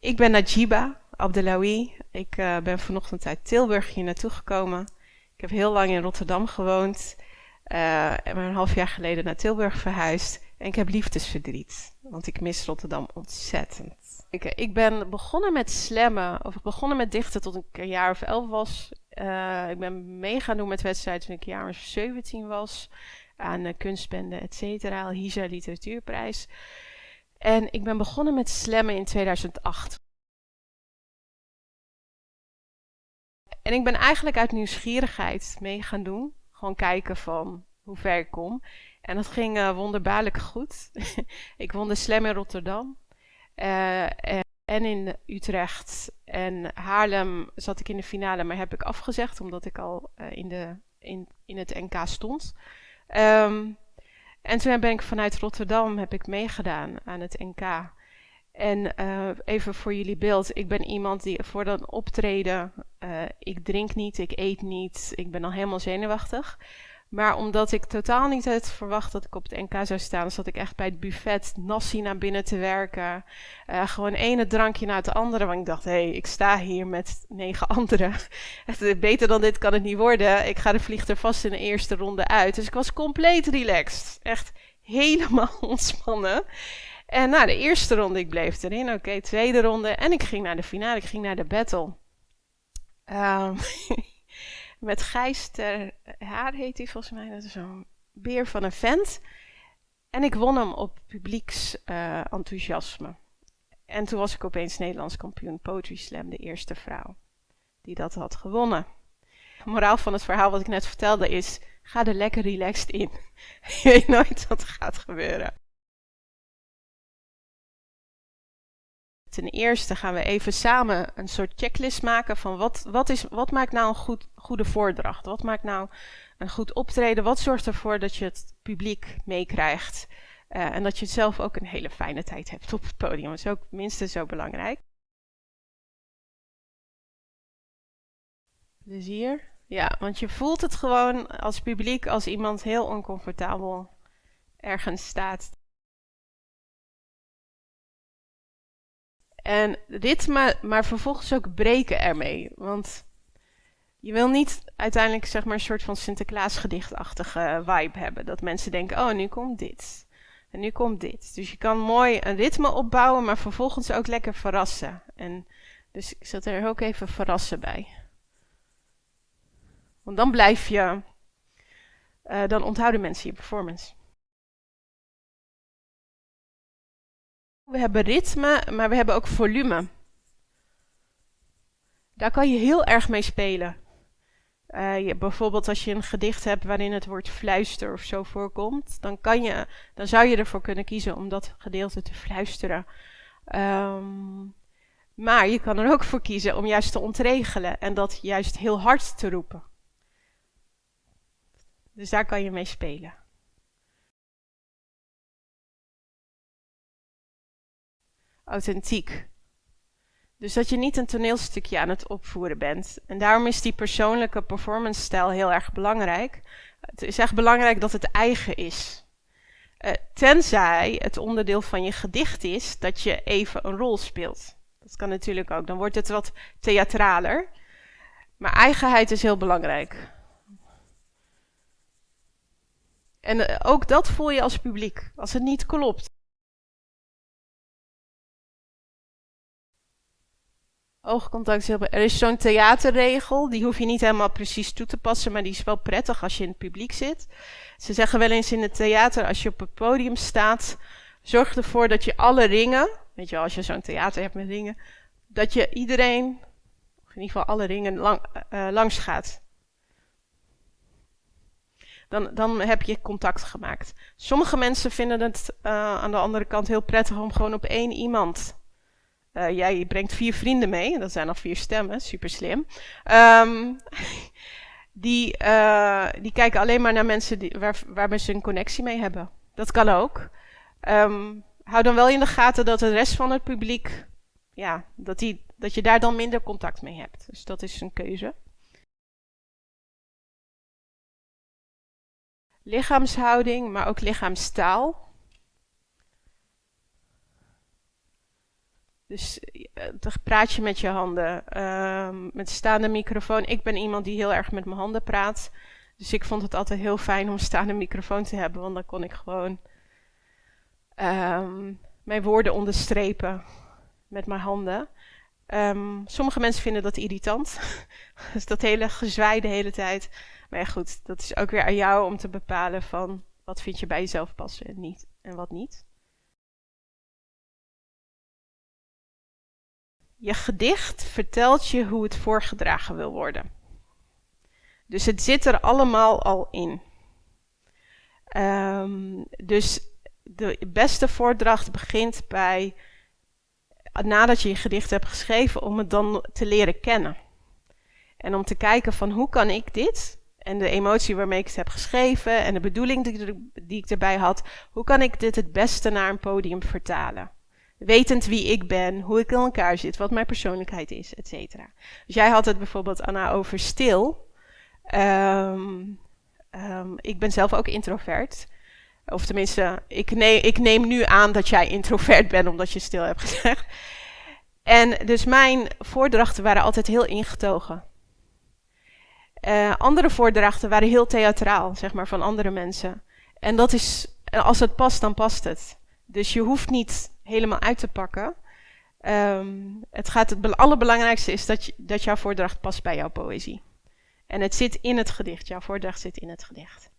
Ik ben Najiba Abdelawi. Ik uh, ben vanochtend uit Tilburg hier naartoe gekomen. Ik heb heel lang in Rotterdam gewoond. Uh, en ben een half jaar geleden naar Tilburg verhuisd. En ik heb liefdesverdriet, want ik mis Rotterdam ontzettend. Ik, ik ben begonnen met slammen, of begonnen met dichten tot ik een jaar of elf was. Ik ben mee gaan doen met wedstrijden toen ik een jaar of 17 was. Aan kunstbende, et cetera. Hisa Literatuurprijs. En ik ben begonnen met slammen in 2008. En ik ben eigenlijk uit nieuwsgierigheid mee gaan doen. Gewoon kijken van hoe ver ik kom. En dat ging uh, wonderbaarlijk goed. ik won de slam in Rotterdam. Uh, en in Utrecht en Haarlem zat ik in de finale, maar heb ik afgezegd omdat ik al uh, in, de, in, in het NK stond. Um, en toen ben ik vanuit Rotterdam heb ik meegedaan aan het NK. En uh, even voor jullie beeld, ik ben iemand die voor dat optreden, uh, ik drink niet, ik eet niet, ik ben al helemaal zenuwachtig. Maar omdat ik totaal niet had verwacht dat ik op het NK zou staan, zat ik echt bij het buffet nassie naar binnen te werken. Uh, gewoon ene drankje na het andere. Want ik dacht, hé, hey, ik sta hier met negen anderen. Beter dan dit kan het niet worden. Ik ga de vlieg er vast in de eerste ronde uit. Dus ik was compleet relaxed. Echt helemaal ontspannen. En na de eerste ronde, ik bleef erin. Oké, tweede ronde. En ik ging naar de finale. Ik ging naar de battle. Um, met Gijs ter Haar heet hij volgens mij. Dat is zo'n beer van een vent. En ik won hem op publieks uh, enthousiasme. En toen was ik opeens Nederlands kampioen Poetry Slam, de eerste vrouw die dat had gewonnen. De moraal van het verhaal wat ik net vertelde is, ga er lekker relaxed in. Je weet nooit wat er gaat gebeuren. Ten eerste gaan we even samen een soort checklist maken van wat, wat, is, wat maakt nou een goed, goede voordracht? Wat maakt nou een goed optreden? Wat zorgt ervoor dat je het publiek meekrijgt? Uh, en dat je zelf ook een hele fijne tijd hebt op het podium. Dat is ook minstens zo belangrijk. Plezier. Ja, want je voelt het gewoon als publiek als iemand heel oncomfortabel ergens staat. En ritme, maar vervolgens ook breken ermee. Want je wil niet uiteindelijk zeg maar een soort van Sinterklaasgedichtachtige vibe hebben. Dat mensen denken, oh nu komt dit. En nu komt dit. Dus je kan mooi een ritme opbouwen, maar vervolgens ook lekker verrassen. En dus ik zet er ook even verrassen bij. Want dan blijf je, uh, dan onthouden mensen je performance. We hebben ritme, maar we hebben ook volume. Daar kan je heel erg mee spelen. Uh, je, bijvoorbeeld als je een gedicht hebt waarin het woord fluister of zo voorkomt, dan, kan je, dan zou je ervoor kunnen kiezen om dat gedeelte te fluisteren. Um, maar je kan er ook voor kiezen om juist te ontregelen en dat juist heel hard te roepen. Dus daar kan je mee spelen. Authentiek. Dus dat je niet een toneelstukje aan het opvoeren bent. En daarom is die persoonlijke performance stijl heel erg belangrijk. Het is echt belangrijk dat het eigen is. Uh, tenzij het onderdeel van je gedicht is dat je even een rol speelt. Dat kan natuurlijk ook. Dan wordt het wat theatraler. Maar eigenheid is heel belangrijk. En uh, ook dat voel je als publiek. Als het niet klopt. Oogcontact is Er is zo'n theaterregel, die hoef je niet helemaal precies toe te passen, maar die is wel prettig als je in het publiek zit. Ze zeggen wel eens in het theater, als je op het podium staat, zorg ervoor dat je alle ringen, weet je wel, als je zo'n theater hebt met ringen, dat je iedereen, of in ieder geval alle ringen, lang, uh, langs gaat. Dan, dan heb je contact gemaakt. Sommige mensen vinden het uh, aan de andere kant heel prettig om gewoon op één iemand uh, jij brengt vier vrienden mee, dat zijn al vier stemmen, super slim. Um, die, uh, die kijken alleen maar naar mensen die, waar, waar ze een connectie mee hebben. Dat kan ook. Um, hou dan wel in de gaten dat de rest van het publiek, ja, dat, die, dat je daar dan minder contact mee hebt. Dus dat is een keuze. Lichaamshouding, maar ook lichaamstaal. Dus uh, praat je met je handen. Uh, met staande microfoon. Ik ben iemand die heel erg met mijn handen praat. Dus ik vond het altijd heel fijn om staande microfoon te hebben. Want dan kon ik gewoon um, mijn woorden onderstrepen met mijn handen. Um, sommige mensen vinden dat irritant. dus dat hele gezwij de hele tijd. Maar ja, goed, dat is ook weer aan jou om te bepalen van wat vind je bij jezelf passen en niet en wat niet. Je gedicht vertelt je hoe het voorgedragen wil worden. Dus het zit er allemaal al in. Um, dus de beste voordracht begint bij, nadat je je gedicht hebt geschreven, om het dan te leren kennen. En om te kijken van hoe kan ik dit, en de emotie waarmee ik het heb geschreven, en de bedoeling die, die ik erbij had, hoe kan ik dit het beste naar een podium vertalen? Wetend wie ik ben, hoe ik in elkaar zit, wat mijn persoonlijkheid is, et cetera. Dus jij had het bijvoorbeeld, Anna, over stil. Um, um, ik ben zelf ook introvert. Of tenminste, ik neem, ik neem nu aan dat jij introvert bent, omdat je stil hebt gezegd. En dus mijn voordrachten waren altijd heel ingetogen. Uh, andere voordrachten waren heel theatraal, zeg maar, van andere mensen. En dat is, als het past, dan past het. Dus je hoeft niet helemaal uit te pakken. Um, het, gaat, het allerbelangrijkste is dat, je, dat jouw voordracht past bij jouw poëzie. En het zit in het gedicht. Jouw voordracht zit in het gedicht.